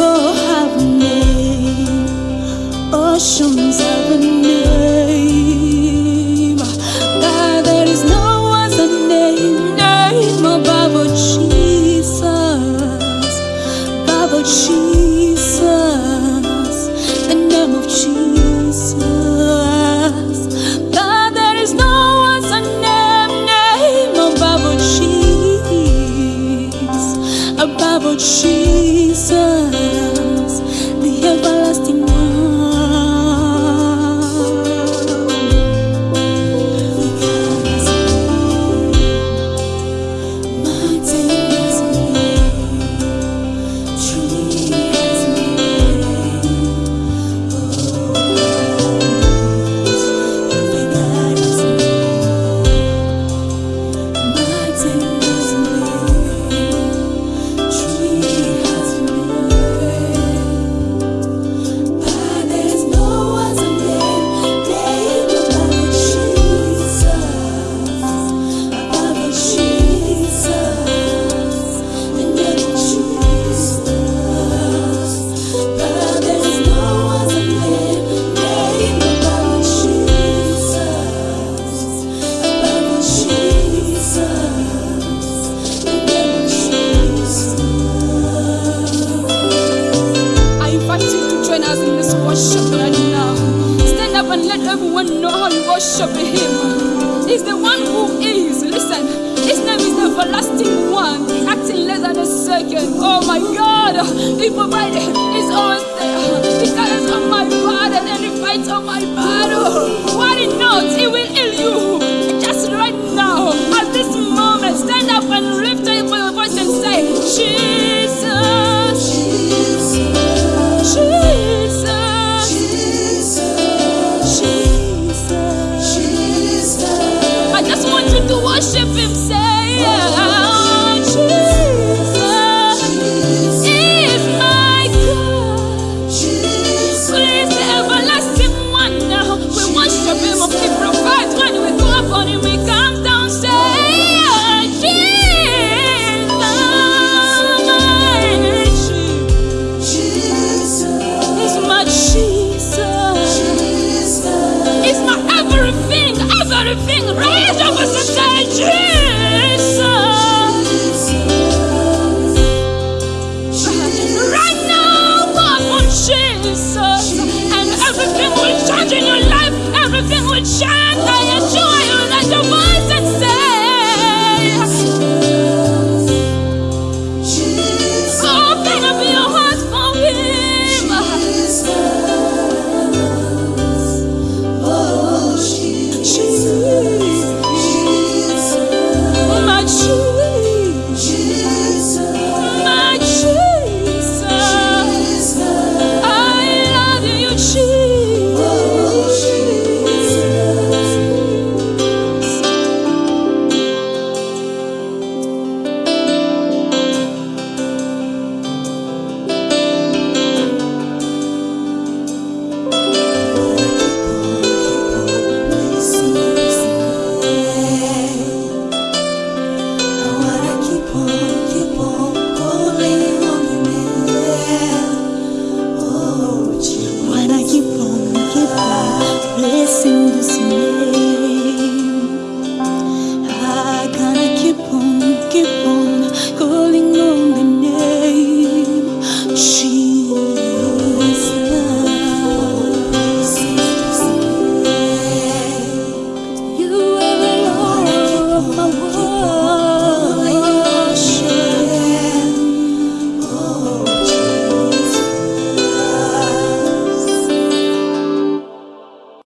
kocham mnie Oszum worship him. He's the one who is. Listen, his name is the everlasting one, acting less than a second. Oh my God, he provided He's always there. He carries on my burden and he fights on my Yeah.